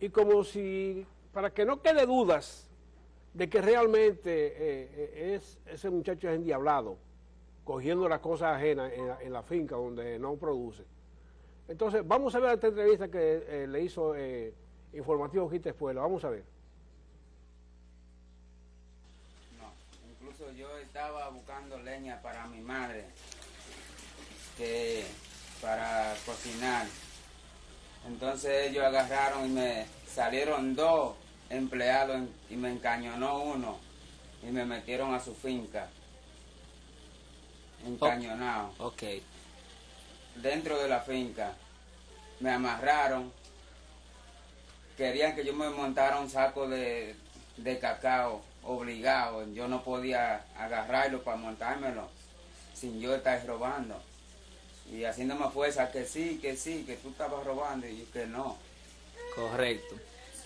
y como si, para que no quede dudas de que realmente eh, eh, es ese muchacho es endiablado, cogiendo las cosas ajenas en, la finca donde no produce. Entonces, vamos a ver esta entrevista que eh, le hizo Informativo Quita Espuela, vamos a ver. No, incluso yo estaba buscando leña para mi madre, que para cocinar. Entonces ellos agarraron y me salieron dos empleados y me encañonó uno y me metieron a su finca. Encañonado. Ok. Dentro de la finca. Me amarraron. Querían que yo me montara un saco de, de cacao obligado. Yo no podía agarrarlo para montármelo sin yo estar robando y haciéndome fuerza que sí, que sí, que tú estabas robando y que no. Correcto.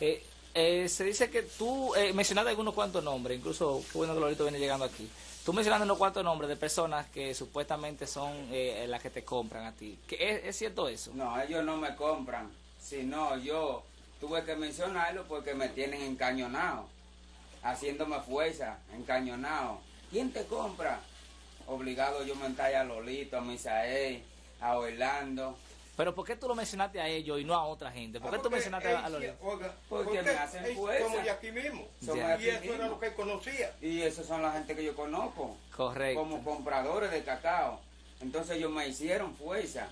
Eh, eh, se dice que tú eh, mencionaste algunos cuantos nombres, incluso qué bueno que Lorito viene llegando aquí. Tú mencionaste unos cuantos nombres de personas que supuestamente son eh, las que te compran a ti. ¿Es, ¿Es cierto eso? No, ellos no me compran, sino yo tuve que mencionarlo porque me tienen encañonado, haciéndome fuerza, encañonado. ¿Quién te compra? Obligado yo montar a Lolito, a Misael, a Orlando. Pero ¿por qué tú lo mencionaste a ellos y no a otra gente? ¿Por qué Ah, tú mencionaste a Oiga, Porque me hacen fuerza. Somos de aquí mismo. Somos Ya. de aquí Y eso mismo. era lo que conocía. Y esos son la gente que yo conozco. Correcto. Como compradores de cacao. Entonces ellos me hicieron fuerza,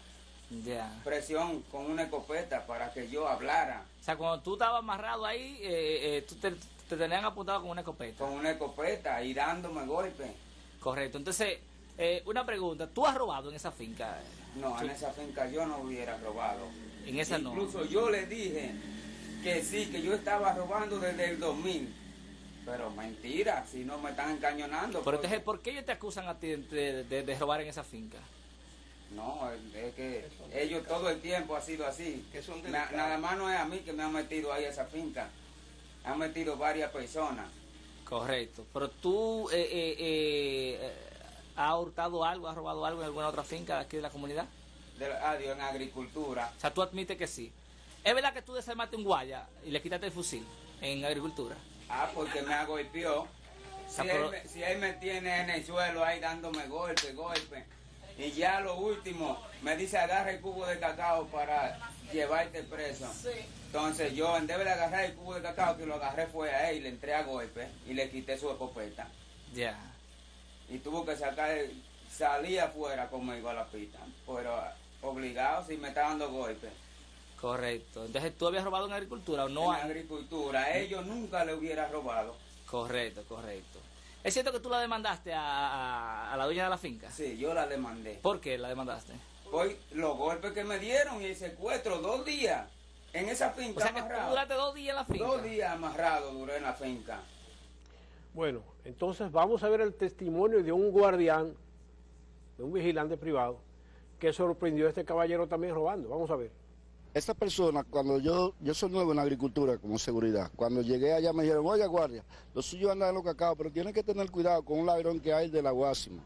Ya. presión con una escopeta para que yo hablara. O sea, cuando tú estabas amarrado ahí, eh, eh, tú te, te tenían apuntado con una escopeta. Con una escopeta y dándome golpes. Correcto. Entonces, eh, una pregunta. ¿Tú has robado en esa finca? No, en esa finca yo no hubiera robado. En esa no. Incluso yo le dije que sí, que yo estaba robando desde el 2000. Pero mentira, si no me están encañonando. Pero porque- entonces, ¿por qué ellos te acusan a ti de, de- de robar en esa finca? No, es que ellos todo el tiempo ha sido así. Que son Na- delicados. nada más no es a mí que me han metido ahí a esa finca. Han metido varias personas. Correcto. Pero tú eh, eh, eh, has hurtado algo, has robado algo en alguna otra finca de aquí de la comunidad. De, adiós, en agricultura. O sea, tú admites que sí. ¿Es verdad que tú desarmaste un guaya y le quitaste el fusil en agricultura? Ah, porque me golpeó. Si, Ah, él, si él me tiene en el suelo ahí dándome golpe, golpe. Y ya lo último, me dice agarra el cubo de cacao para llevarte preso. Entonces yo, en vez de agarrar el cubo de cacao, que lo agarré fue a él y le entré a golpe y le quité su escopeta. Ya. y tuvo que sacar, salir afuera conmigo a la pista, pero obligado si me está dando golpes. Correcto. Entonces, ¿tú habías robado en agricultura o no? en agricultura, a ellos nunca le hubiera robado. Correcto, correcto. ¿Es cierto que tú la demandaste a, a- a dueña de la finca? Sí, yo la demandé. ¿Por qué la demandaste? Por los golpes que me dieron y el secuestro, dos días en esa O finca sea, que tú amarrado. duraste dos días en la finca. Dos días amarrado duré en la finca. Bueno, entonces vamos a ver el testimonio de un guardián, de un vigilante privado, que sorprendió a este caballero también robando. Vamos a ver. Esa persona, cuando yo, yo soy nuevo en la agricultura como seguridad, cuando llegué allá me dijeron, oye guardia, los suyos andan en los cacao, pero tienen que tener cuidado con un ladrón que hay de la Guásima.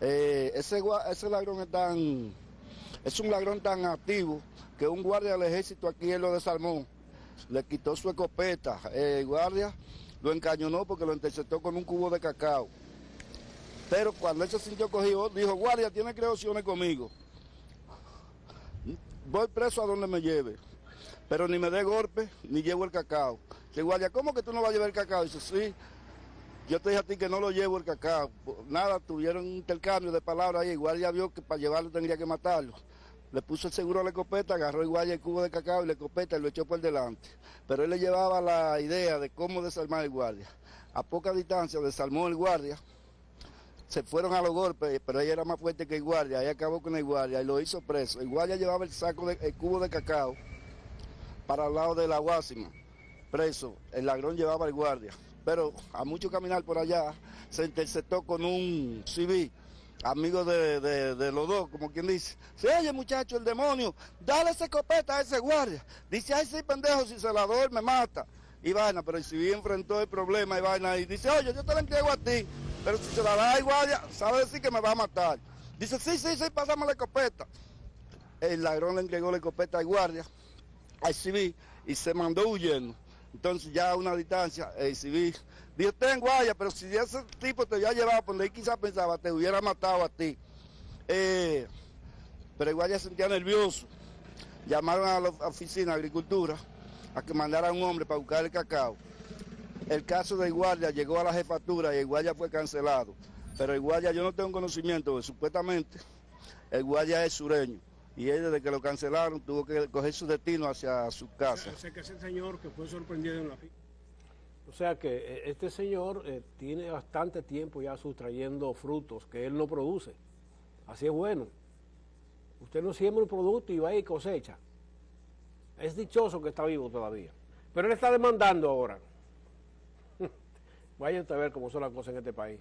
Eh, ese, ese ladrón es tan, es un ladrón tan activo que un guardia del ejército aquí él lo desarmó, le quitó su escopeta, el guardia lo encañonó porque lo interceptó con un cubo de cacao. Pero cuando él se sintió cogido, dijo, guardia, tiene creaciones conmigo voy preso a donde me lleve, pero ni me dé golpe, ni llevo el cacao. Le guardia, ¿cómo que tú no vas a llevar el cacao? Dice, sí, yo te dije a ti que no lo llevo el cacao. Nada, tuvieron un intercambio de palabras ahí, el guardia vio que para llevarlo tendría que matarlo. Le puso el seguro a la escopeta, agarró guardia el cubo de cacao y la escopeta y lo echó por delante. Pero él le llevaba la idea de cómo desarmar el guardia. A poca distancia desarmó el guardia, se fueron a los golpes, pero ella era más fuerte que el guardia, ahí acabó con el guardia y lo hizo preso. El guardia llevaba el saco, de, el cubo de cacao para el lado de la Guásima, preso. El ladrón llevaba el guardia, pero a mucho caminar por allá se interceptó con un civil, amigo de, de- los dos, como quien dice. Se oye muchacho, el demonio, dale esa escopeta a ese guardia. Dice, ay sí, pendejo, si se la doy me mata. Y vaina, pero el civil enfrentó el problema y vaina y dice, oye, yo te la entrego a ti, pero si se la da al guardia, sabe decir que me va a matar. Dice, sí, sí, sí, pásame la escopeta. El ladrón le entregó la escopeta al guardia. a exhibir y se mandó huyendo. Entonces ya a una distancia, el exhibir, dijo, ten guaya, pero si ese tipo te había llevado por donde él quizás pensaba, te hubiera matado a ti. Eh, pero guaya se sentía nervioso. Llamaron a la oficina de agricultura a que mandara a un hombre para buscar el cacao. El caso del guardia llegó a la jefatura y el guardia fue cancelado. Pero el guardia yo no tengo conocimiento, porque supuestamente el guardia es sureño. Y él desde que lo cancelaron tuvo que coger su destino hacia su casa. O sea, que ese señor que fue sorprendido en la finca. O sea que eh, este señor eh, tiene bastante tiempo ya sustrayendo frutos que él no produce. Así es bueno. Usted no siembra un producto y va y cosecha. Es dichoso que está vivo todavía. Pero él está demandando ahora. Vayan a ver cómo son las cosas en este país.